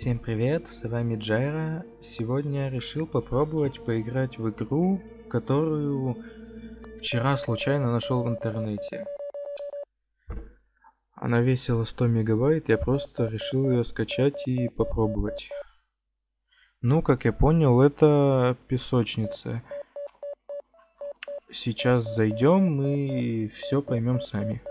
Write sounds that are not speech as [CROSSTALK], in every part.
Всем привет, с вами Джайра. Сегодня я решил попробовать поиграть в игру, которую вчера случайно нашел в интернете. Она весила 100 мегабайт, я просто решил ее скачать и попробовать. Ну, как я понял, это песочница. Сейчас зайдем и все поймем сами.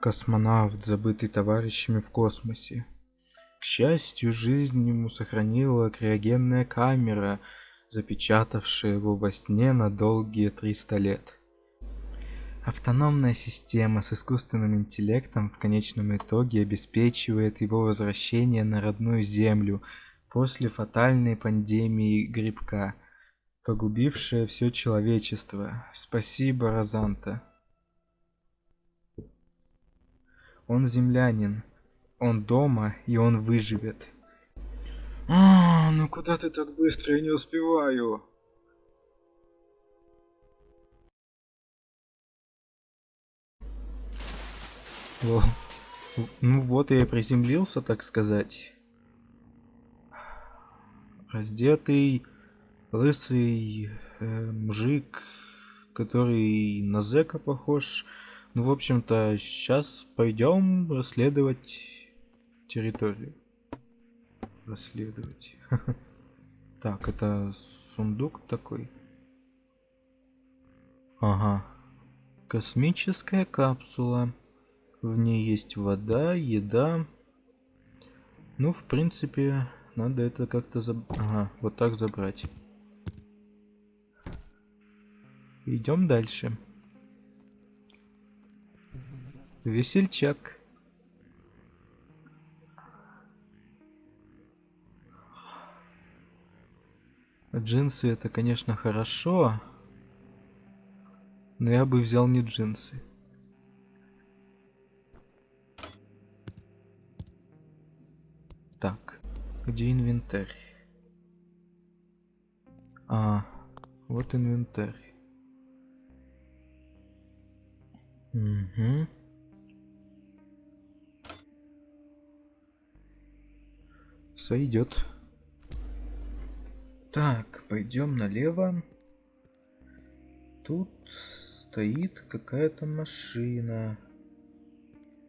Космонавт, забытый товарищами в космосе. К счастью, жизнь ему сохранила криогенная камера, запечатавшая его во сне на долгие 300 лет. Автономная система с искусственным интеллектом в конечном итоге обеспечивает его возвращение на родную Землю после фатальной пандемии грибка, погубившая все человечество. Спасибо, Розанта. Он землянин. Он дома, и он выживет. А, ну куда ты так быстро? Я не успеваю. Во. Ну вот я и приземлился, так сказать. Раздетый, лысый э, мужик, который на зэка похож. Ну, в общем-то, сейчас пойдем расследовать территорию. Расследовать. [LAUGHS] Так, это сундук такой. Ага. Космическая капсула. В ней есть вода, еда. Ну, в принципе, надо это как-то заб... Ага, вот так забрать. Идем дальше. Весельчак. Джинсы это, конечно, хорошо. Но я бы взял не джинсы. Так, где инвентарь? А, вот инвентарь. Угу. Сойдет. Так, пойдем налево. Тут стоит какая-то машина.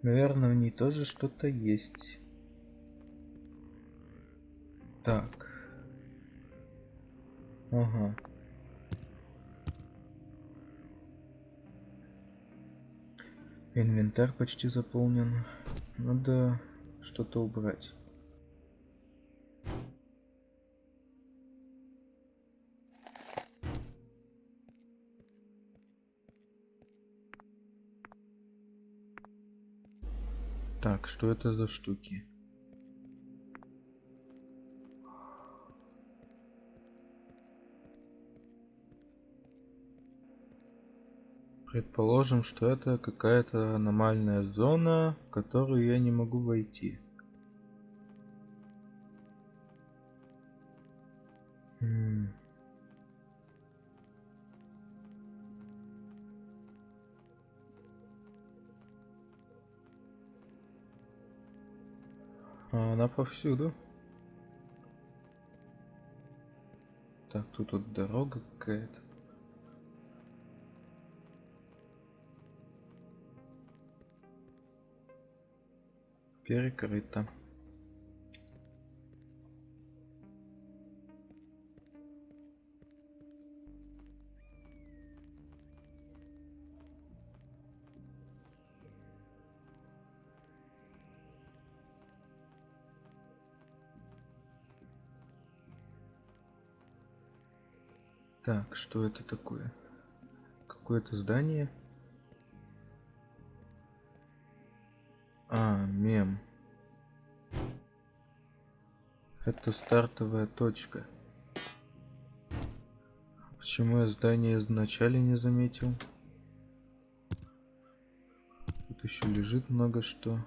Наверное, в ней тоже что-то есть. Так. Ага. Инвентарь почти заполнен. Надо что-то убрать. Так, что это за штуки? Предположим, что это какая-то аномальная зона, в которую я не могу войти. М она повсюду. Так, тут вот дорога какая-то. Перекрыто. Так, что это такое? Какое-то здание? А, мем. Это стартовая точка. Почему я здание изначально не заметил? Тут еще лежит много что.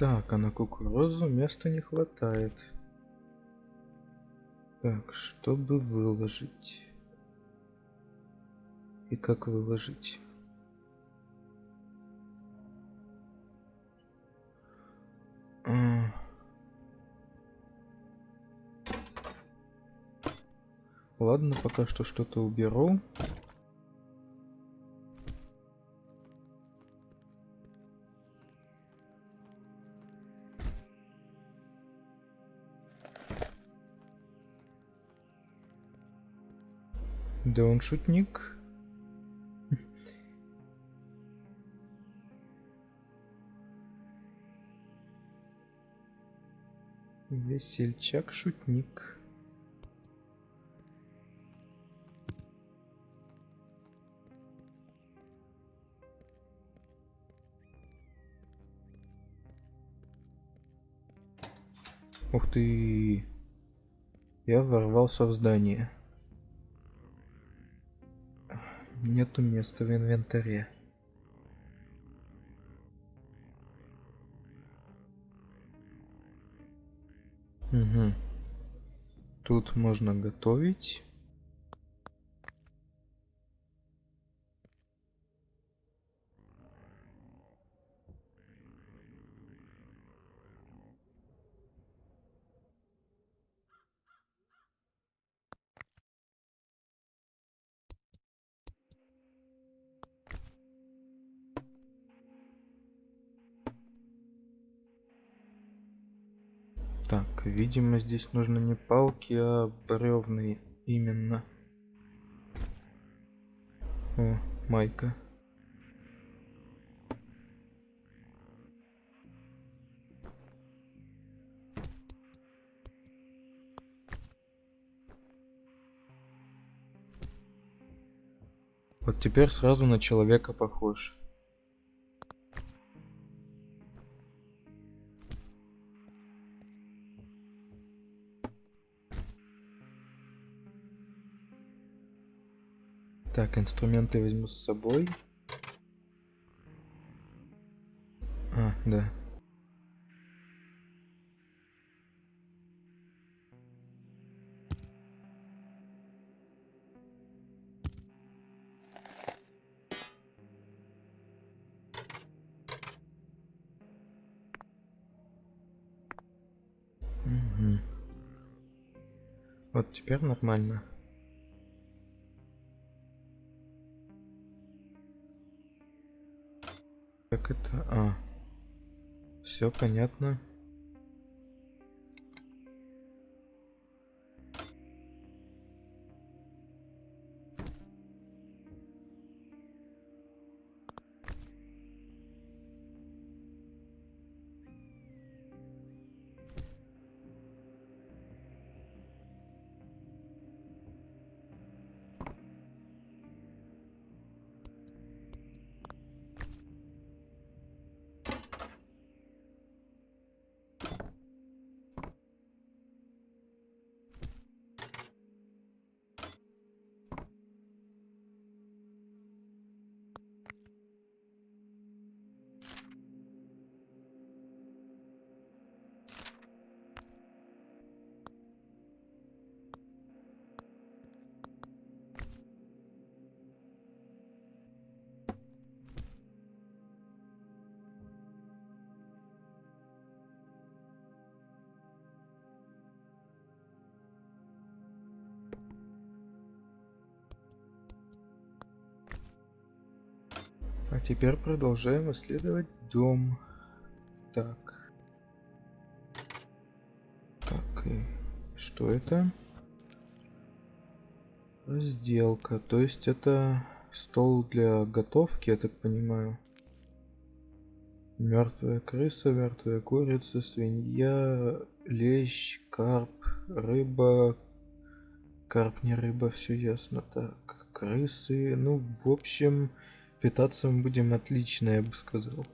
Так, а на кукурузу места не хватает. Так, чтобы выложить. И как выложить? А. Ладно, пока что что-то уберу. Да он шутник. Весельчак-шутник. Ух ты! Я ворвался в здание. Нету места в инвентаре. Угу. Тут можно готовить. Так, видимо, здесь нужно не палки, а бревны именно. О, майка. Вот теперь сразу на человека похож. Так, инструменты возьму с собой. А, да. Угу. Вот теперь нормально. Как это? А. Все понятно. А теперь продолжаем исследовать дом. Так. Так, и что это? Разделка. То есть это стол для готовки, я так понимаю. Мертвая крыса, мертвая курица, свинья, лещ, карп, рыба. Карп не рыба, все ясно. Так, крысы. Ну, в общем, Питаться мы будем отлично, я бы сказал.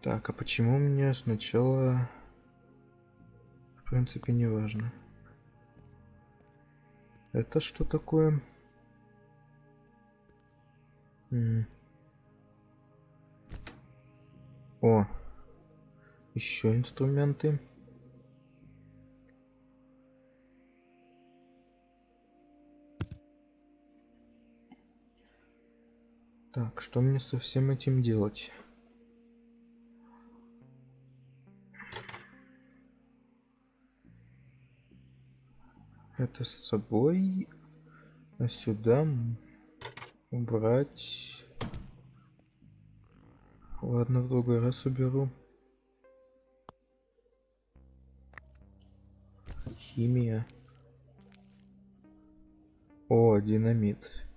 Так, а почему мне сначала... В принципе, не важно. Это что такое? -м. О, еще инструменты. Так, что мне со всем этим делать? Это с собой, а сюда убрать. Ладно, в другой раз уберу. Химия. О, динамит.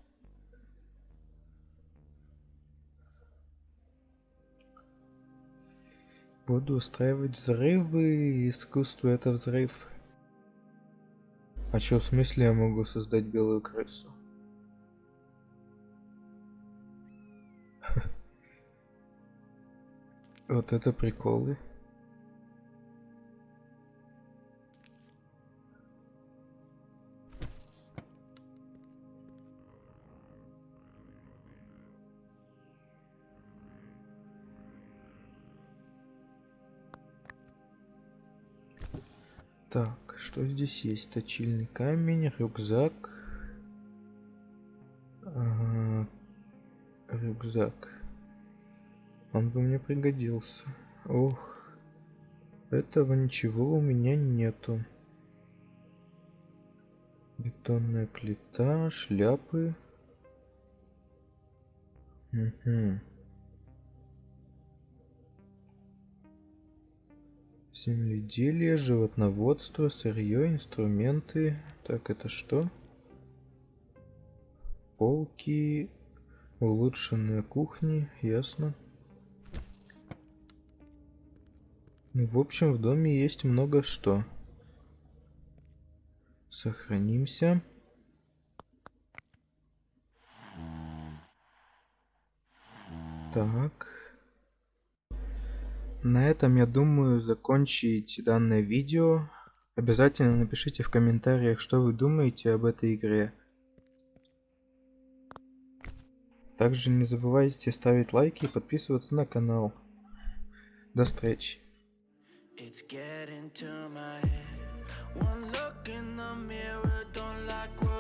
Буду устраивать взрывы. Искусство это взрыв. А чё, в смысле я могу создать белую крысу? [LAUGHS] Вот это приколы. Так, что здесь есть? Точильный камень, рюкзак. Ага, рюкзак. Он бы мне пригодился. Ох, этого ничего у меня нету. Бетонная плита, шляпы. Угу. Земледелие, животноводство, сырье, инструменты. Так, это что? Полки, улучшенные кухни, ясно. Ну, в общем, в доме есть много что. Сохранимся. Так. На этом, я думаю, закончить данное видео. Обязательно напишите в комментариях, что вы думаете об этой игре. Также не забывайте ставить лайки и подписываться на канал. До встречи. One look in the mirror, don't like